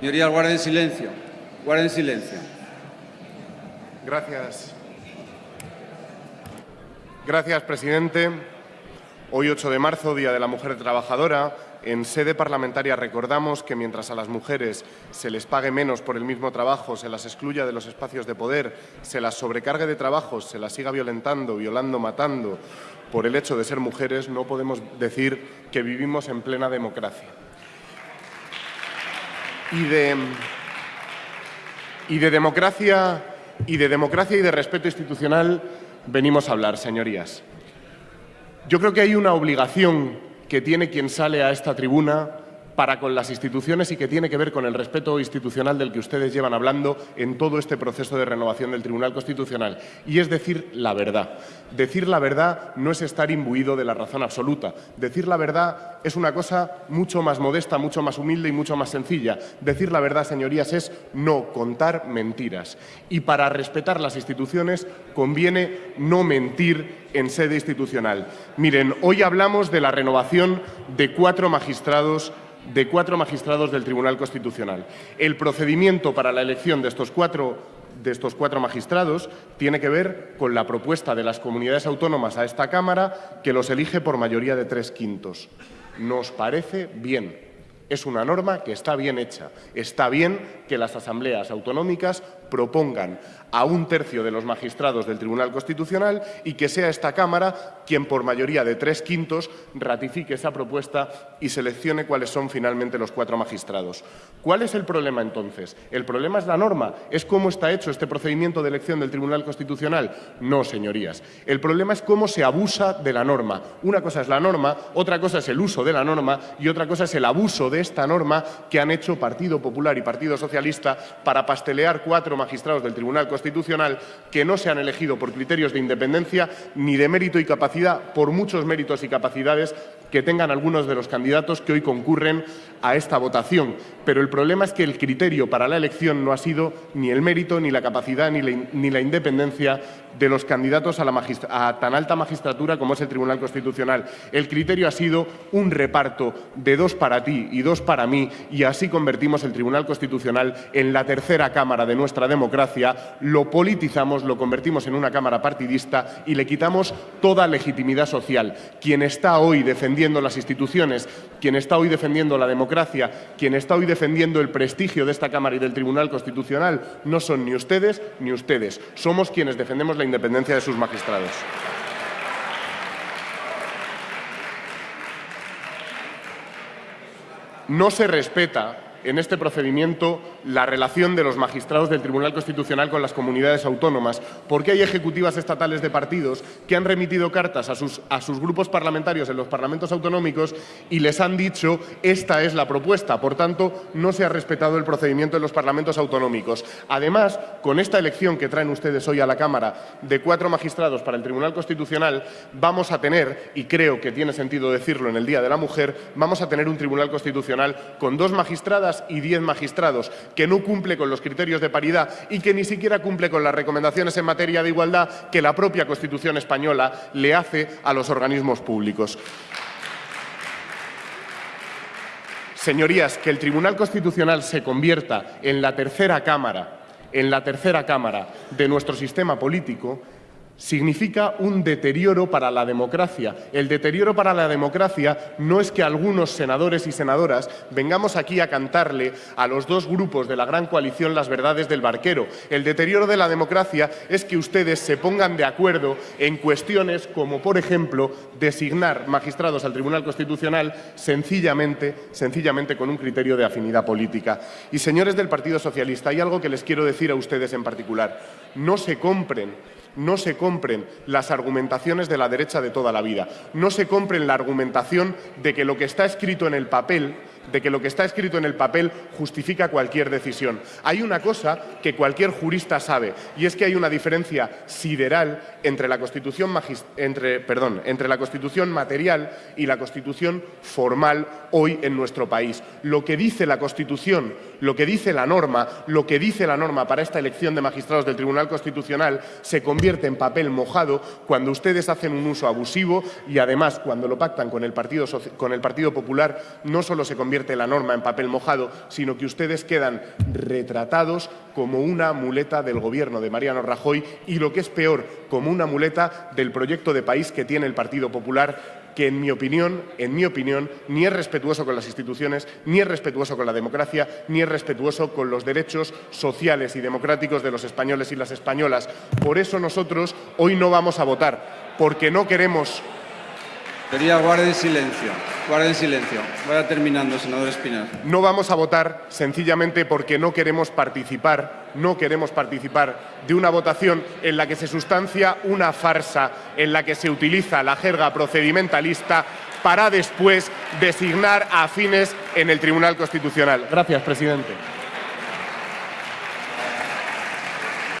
Señorías, guarden silencio. Guarden silencio. Gracias. Gracias, presidente. Hoy, 8 de marzo, Día de la Mujer Trabajadora, en sede parlamentaria recordamos que mientras a las mujeres se les pague menos por el mismo trabajo, se las excluya de los espacios de poder, se las sobrecargue de trabajos, se las siga violentando, violando, matando por el hecho de ser mujeres, no podemos decir que vivimos en plena democracia. Y de, democracia y de respeto institucional venimos a hablar, señorías. Yo creo que hay una obligación que tiene quien sale a esta tribuna para con las instituciones y que tiene que ver con el respeto institucional del que ustedes llevan hablando en todo este proceso de renovación del Tribunal Constitucional. Y es decir la verdad. Decir la verdad no es estar imbuido de la razón absoluta. Decir la verdad es una cosa mucho más modesta, mucho más humilde y mucho más sencilla. Decir la verdad, señorías, es no contar mentiras. Y para respetar las instituciones conviene no mentir en sede institucional. Miren, hoy hablamos de la renovación de cuatro magistrados de cuatro magistrados del Tribunal Constitucional. El procedimiento para la elección de estos cuatro de estos cuatro magistrados tiene que ver con la propuesta de las comunidades autónomas a esta Cámara, que los elige por mayoría de tres quintos. Nos parece bien. Es una norma que está bien hecha. Está bien que las asambleas autonómicas propongan a un tercio de los magistrados del Tribunal Constitucional y que sea esta Cámara quien, por mayoría de tres quintos, ratifique esa propuesta y seleccione cuáles son finalmente los cuatro magistrados. ¿Cuál es el problema entonces? ¿El problema es la norma? ¿Es cómo está hecho este procedimiento de elección del Tribunal Constitucional? No, señorías. El problema es cómo se abusa de la norma. Una cosa es la norma, otra cosa es el uso de la norma y otra cosa es el abuso de esta norma que han hecho Partido Popular y Partido Socialista para pastelear cuatro magistrados del Tribunal Constitucional que no se han elegido por criterios de independencia ni de mérito y capacidad, por muchos méritos y capacidades que tengan algunos de los candidatos que hoy concurren a esta votación. Pero el problema es que el criterio para la elección no ha sido ni el mérito, ni la capacidad, ni la, independencia de los candidatos a tan alta magistratura como es el Tribunal Constitucional. El criterio ha sido un reparto de dos para ti y dos para mí y así convertimos el Tribunal Constitucional en la tercera Cámara de nuestra democracia, lo politizamos, lo convertimos en una Cámara partidista y le quitamos toda legitimidad social. Quien está hoy defendiendo las instituciones, quien está hoy defendiendo la democracia, quien está hoy defendiendo el prestigio de esta Cámara y del Tribunal Constitucional, no son ni ustedes ni ustedes. Somos quienes defendemos la independencia de sus magistrados. No se respeta en este procedimiento la relación de los magistrados del Tribunal Constitucional con las comunidades autónomas, porque hay ejecutivas estatales de partidos que han remitido cartas a sus, a sus grupos parlamentarios en los parlamentos autonómicos y les han dicho esta es la propuesta, por tanto no se ha respetado el procedimiento en los parlamentos autonómicos. Además, con esta elección que traen ustedes hoy a la Cámara de cuatro magistrados para el Tribunal Constitucional, vamos a tener, y creo que tiene sentido decirlo en el Día de la Mujer, vamos a tener un Tribunal Constitucional con dos magistradas y diez magistrados, que no cumple con los criterios de paridad y que ni siquiera cumple con las recomendaciones en materia de igualdad que la propia Constitución española le hace a los organismos públicos. Señorías, que el Tribunal Constitucional se convierta en la tercera Cámara, en la tercera Cámara de nuestro sistema político significa un deterioro para la democracia. El deterioro para la democracia no es que algunos senadores y senadoras vengamos aquí a cantarle a los dos grupos de la gran coalición las verdades del barquero. El deterioro de la democracia es que ustedes se pongan de acuerdo en cuestiones como, por ejemplo, designar magistrados al Tribunal Constitucional sencillamente, sencillamente con un criterio de afinidad política. Y, señores del Partido Socialista, hay algo que les quiero decir a ustedes en particular. No se compren no se compren las argumentaciones de la derecha de toda la vida. No se compren la argumentación de que lo que está escrito en el papel de que lo que está escrito en el papel justifica cualquier decisión. Hay una cosa que cualquier jurista sabe y es que hay una diferencia sideral entre la Constitución, entre, perdón, entre la Constitución material y la Constitución formal hoy en nuestro país. Lo que dice la Constitución lo que dice la norma, lo que dice la norma para esta elección de magistrados del Tribunal Constitucional se convierte en papel mojado cuando ustedes hacen un uso abusivo y además cuando lo pactan con el Partido, con el Partido Popular no solo se convierte la norma en papel mojado, sino que ustedes quedan retratados como una muleta del gobierno de Mariano Rajoy y lo que es peor, como una muleta del proyecto de país que tiene el Partido Popular que en mi opinión, en mi opinión, ni es respetuoso con las instituciones, ni es respetuoso con la democracia, ni es respetuoso con los derechos sociales y democráticos de los españoles y las españolas. Por eso nosotros hoy no vamos a votar, porque no queremos Quería guarden silencio. Guarden silencio. Vaya terminando, senador Espinar. No vamos a votar sencillamente porque no queremos participar, no queremos participar de una votación en la que se sustancia una farsa, en la que se utiliza la jerga procedimentalista para después designar a afines en el Tribunal Constitucional. Gracias, presidente.